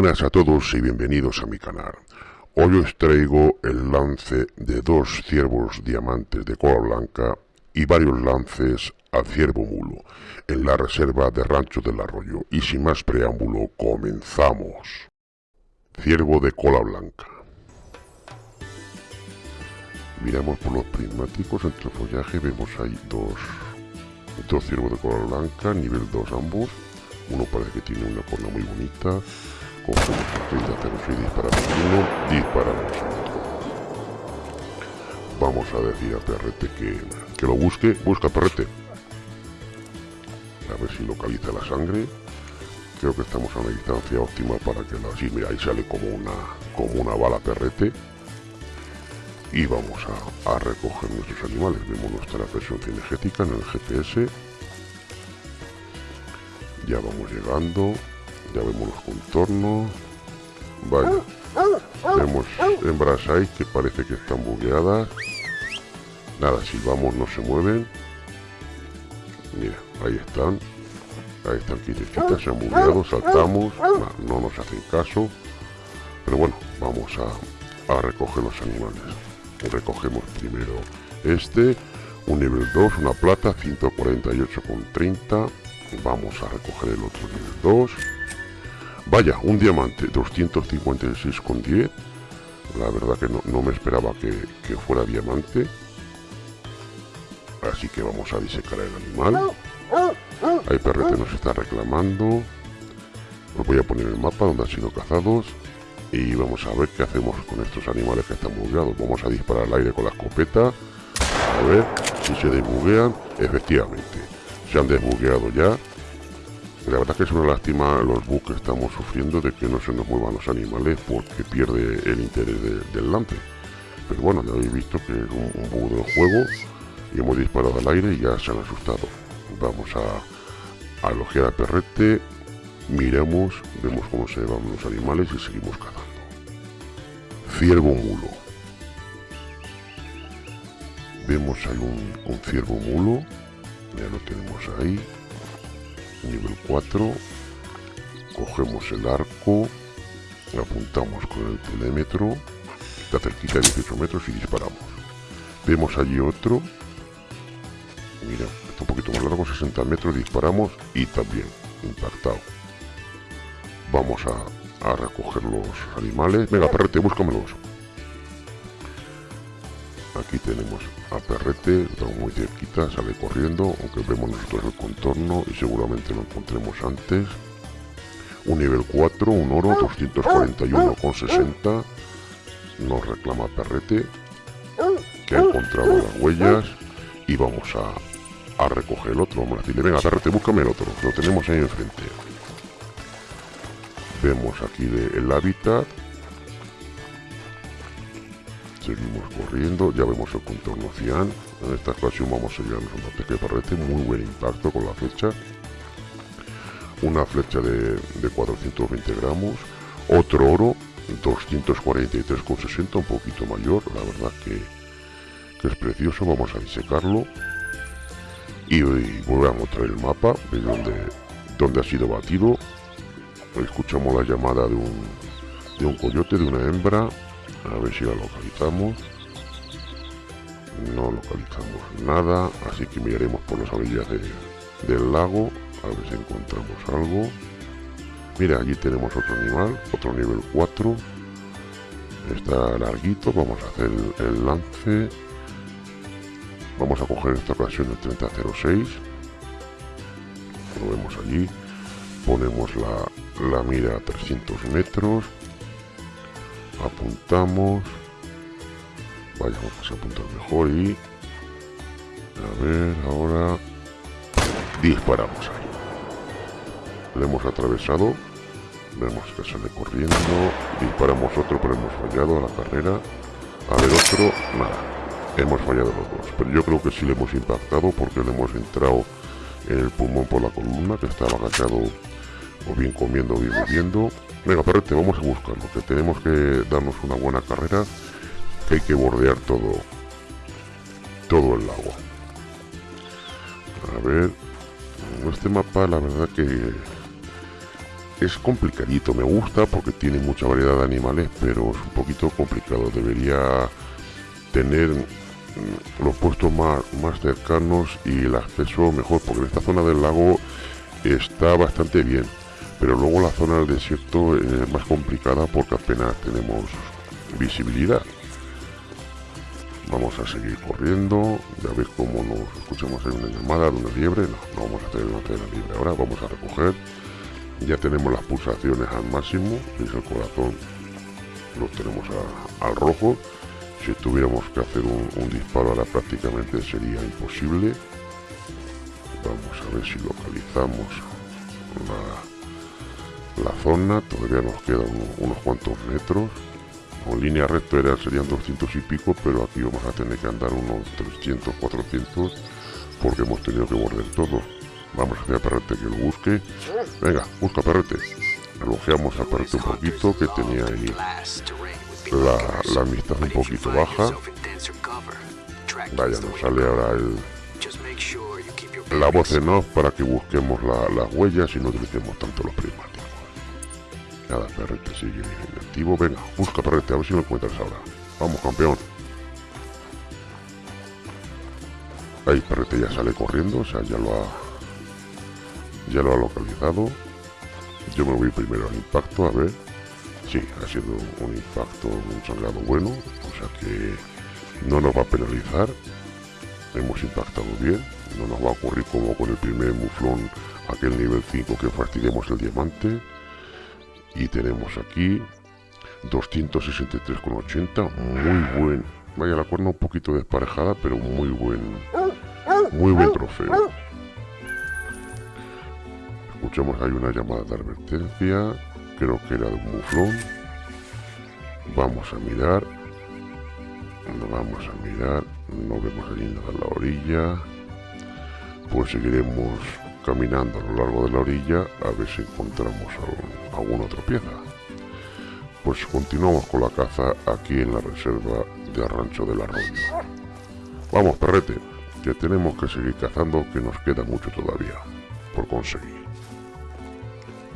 buenas a todos y bienvenidos a mi canal. Hoy os traigo el lance de dos ciervos diamantes de cola blanca y varios lances a ciervo mulo en la reserva de Rancho del Arroyo. Y sin más preámbulo, comenzamos. Ciervo de cola blanca. Miramos por los prismáticos entre el follaje, vemos ahí dos, dos ciervos de cola blanca, nivel 2 ambos. Uno parece que tiene una corona muy bonita, cogemos el 3006 disparamos uno, disparamos. Vamos a decir a Perrete que, que lo busque, busca Perrete. A ver si localiza la sangre. Creo que estamos a una distancia óptima para que la... Sí, mira, ahí sale como una, como una bala Perrete. Y vamos a, a recoger nuestros animales. Vemos nuestra presión cinegética en el GPS. Ya vamos llegando ya vemos los contornos. Vaya vemos hembras ahí que parece que están bugueadas. Nada si vamos no se mueven. Mira ahí están. Ahí están quietecitas se han bugueado saltamos. No, nos hacen caso. Pero bueno vamos a, a recoger los animales. Recogemos primero este un nivel 2 una plata 148,30 vamos a recoger el otro nivel 2 Vaya, un diamante, 256,10. La verdad que no, me esperaba que, fuera diamante. Así que vamos a disecar el animal. Ahí Perrete nos está reclamando. Os voy a poner el mapa donde han sido cazados. Y vamos a ver qué hacemos con estos animales que están bugueados. Vamos a disparar al aire con la escopeta. A ver si se desbuguean. Efectivamente, se han desbugueado ya. La verdad que es una lástima los bugs que estamos sufriendo de que no se nos muevan los animales porque pierde el interés del lance. Pero bueno, ya habéis visto que es un, bug del juego y hemos disparado al aire y ya se han asustado. Vamos a, a elogiar a Perrete, miremos, vemos cómo se van los animales y seguimos cazando. Ciervo mulo. Vemos ahí un, un ciervo mulo, ya lo tenemos ahí nivel 4 cogemos el arco apuntamos con el telémetro está cerquita de 18 metros y disparamos. Vemos allí otro. Mira está un poquito más largo 60 metros disparamos y también impactado. Vamos a, a recoger los animales. Venga perrete búscamelos aquí tenemos a Perrete, estamos muy cerquita, sale corriendo, aunque vemos nosotros el contorno y seguramente lo encontremos antes. Un nivel 4, un oro, 241,60. Nos reclama Perrete, que ha encontrado las huellas y vamos a, a recoger el otro. Vamos a decirle, venga Perrete, búscame el otro, lo tenemos ahí enfrente. Vemos aquí el hábitat seguimos corriendo, ya vemos el contorno cian, en esta ocasión vamos a llevarnos un ataque de parrete, muy buen impacto con la flecha, una flecha de, 420 gramos, otro oro, 243,60, un poquito mayor, la verdad que, es precioso, vamos a disecarlo, y, volvemos a mostrar el mapa de donde, donde ha sido batido, escuchamos la llamada de un, de un coyote, de una hembra, a ver si la localizamos. No localizamos nada así que miraremos por las orillas del lago a ver si encontramos algo. Mira allí tenemos otro animal otro nivel 4 está larguito vamos a hacer el, lance. Vamos a coger esta ocasión el 3006 lo vemos allí. Ponemos la, la mira a 300 metros apuntamos. Vayamos a apuntar mejor y a ver ahora disparamos ahí. Lo hemos atravesado vemos que sale corriendo disparamos otro pero hemos fallado a la carrera. A ver otro nada hemos fallado los dos. Pero yo creo que sí le hemos impactado porque le hemos entrado en el pulmón por la columna que estaba agachado o bien comiendo o bien bebiendo Venga, perrete, vamos a buscarlo, que tenemos que darnos una buena carrera, que hay que bordear todo, todo el lago. A ver, este mapa la verdad que es complicadito, me gusta porque tiene mucha variedad de animales, pero es un poquito complicado. Debería tener mm, los puestos más, más cercanos y el acceso mejor, porque en esta zona del lago está bastante bien, pero luego la zona del desierto es más complicada porque apenas tenemos visibilidad. Vamos a seguir corriendo, ya veis cómo nos escuchamos en una llamada de una liebre, no, no vamos a hacer una liebre ahora, vamos a recoger. Ya tenemos las pulsaciones al máximo es el corazón lo tenemos al rojo. Si tuviéramos que hacer un, disparo ahora prácticamente sería imposible. Vamos a ver si localizamos la, zona todavía nos quedan unos cuantos metros en línea recta era, serían 200 y pico pero aquí vamos a tener que andar unos 300 400 porque hemos tenido que morder todo Vamos a hacer a Perrete que lo busque. Venga, busca Perrete. Elogiamos a Perrete un poquito, que tenía ahí la, la amistad un poquito baja. Vaya, nos sale ahora el, la voz en off para que busquemos las huellas y no utilicemos tanto los prismáticos. Nada, Perrete sigue activo. Venga, busca Perrete, a ver si lo encuentras ahora. Vamos, campeón. Ahí Perrete ya sale corriendo, o sea, ya lo ha ya lo ha localizado yo me voy primero al impacto a ver sí, ha sido un impacto un sangrado bueno o sea que no nos va a penalizar hemos impactado bien no nos va a ocurrir como con el primer muflón aquel nivel 5 que fastidiamos el diamante y tenemos aquí 263,80 muy buen vaya la cuerna un poquito desparejada pero muy buen muy buen trofeo Escuchamos hay una llamada de advertencia, creo que era de un muflón. Vamos a mirar, vamos a mirar, no vemos allí nada en la orilla. Pues seguiremos caminando a lo largo de la orilla a ver si encontramos alguna otra pieza. Pues continuamos con la caza aquí en la reserva de Rancho del Arroyo. Vamos, perrete, que tenemos que seguir cazando, que nos queda mucho todavía por conseguir.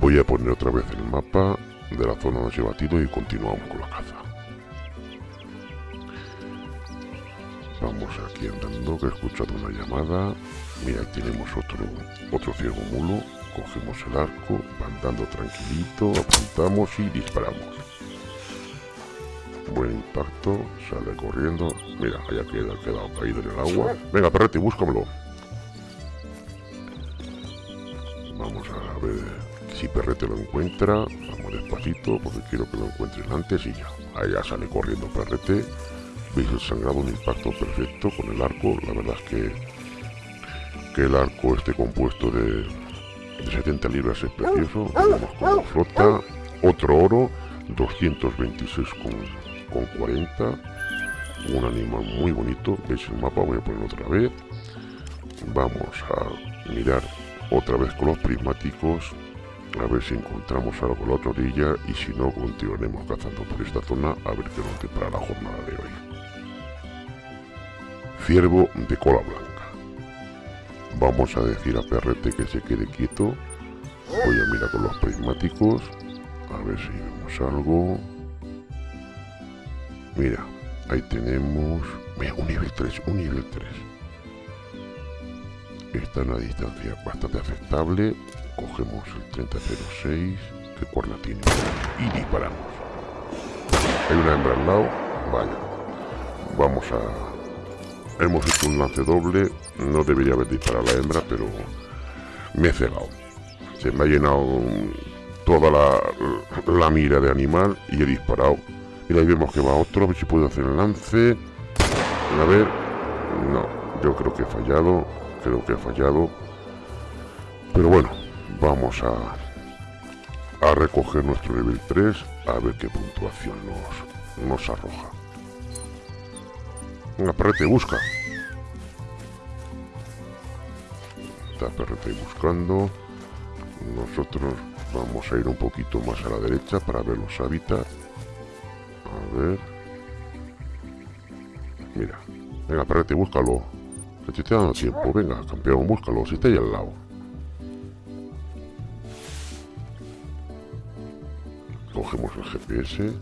Voy a poner otra vez el mapa de la zona donde he batido y continuamos con la caza. Vamos aquí andando, que he escuchado una llamada. Mira, tenemos otro, otro ciego mulo. Cogemos el arco, andando tranquilito, apuntamos y disparamos. Buen impacto, sale corriendo. Mira, haya queda, quedado caído en el agua. Venga, perrete, búscamelo. Vamos a ver si Perrete lo encuentra, vamos despacito porque quiero que lo encuentren antes y ya. Allá sale corriendo Perrete. Veis el sangrado, un impacto perfecto con el arco. La verdad es que, que el arco este compuesto de, 70 libras es precioso. Vemos como flota. Otro oro, 226 con, con 40. Un animal muy bonito. Veis el mapa, voy a poner otra vez. Vamos a mirar otra vez con los prismáticos a ver si encontramos algo por la otra orilla y si no continuaremos cazando por esta zona a ver qué nos depara la jornada de hoy. Ciervo de cola blanca. Vamos a decir a Perrete que se quede quieto. Voy a mirar con los prismáticos. A ver si vemos algo. Mira, ahí tenemos... Mira, un nivel 3, un nivel 3. Está en una distancia bastante aceptable cogemos el 3006 que cuerna tiene y disparamos hay una hembra al lado vaya vamos a hemos hecho un lance doble. No debería haber disparado la hembra pero me he cegado. Se me ha llenado toda la, la mira de animal y he disparado. Y ahí vemos que va otro a ver si puedo hacer el lance. A ver no yo creo que he fallado creo que he fallado. Pero bueno vamos a, a recoger nuestro nivel 3 a ver qué puntuación nos, nos arroja. Venga, perrete, busca. Está perrete buscando. Nosotros vamos a ir un poquito más a la derecha para ver los hábitats. A ver. Mira. Venga, perrete, búscalo. Te está dando tiempo. Venga, campeón, búscalo. Si está ahí al lado. el GPS.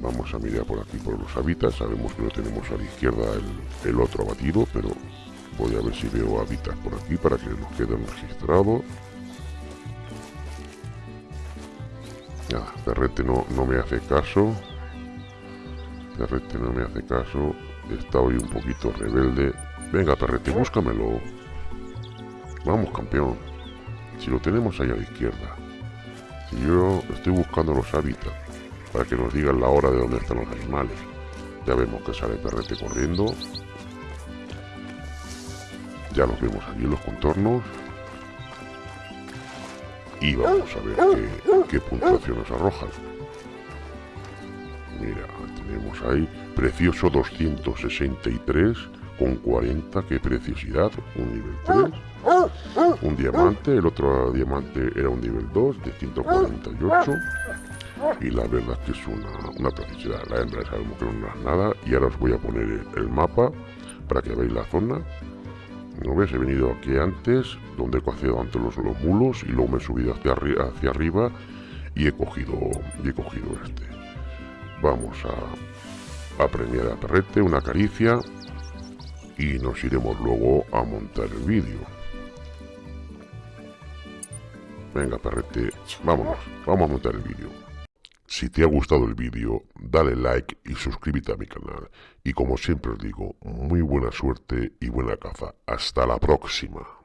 Vamos a mirar por aquí por los hábitats. Sabemos que no tenemos a la izquierda el, el otro abatido, pero voy a ver si veo hábitats por aquí para que nos queden registrados. Nada, Perrete no, no me hace caso. Perrete no me hace caso. Está hoy un poquito rebelde. Venga, Perrete, búscamelo. Vamos, campeón. Si lo tenemos ahí a la izquierda. Si yo estoy buscando los hábitats para que nos digan la hora de dónde están los animales. Ya vemos que sale Perrete corriendo. Ya los vemos allí en los contornos. Y vamos a ver qué, puntuación nos arrojan. Mira, tenemos ahí precioso 263 con 40, qué preciosidad, un nivel 3. Un diamante, el otro diamante era un nivel 2 de 148. Y la verdad es que es una, una preciosidad. La hembra sabemos que no es nada. Y ahora os voy a poner el mapa para que veáis la zona. ¿No ves? He venido aquí antes, donde he cogido ante los, los mulos y luego me he subido hacia, hacia arriba y he cogido, y he cogido este. Vamos a, a premiar a Perrete, una caricia y nos iremos luego a montar el vídeo. Venga, Perrete, vámonos, vamos a montar el vídeo. Si te ha gustado el vídeo, dale like y suscríbete a mi canal. Y como siempre os digo, muy buena suerte y buena caza. Hasta la próxima.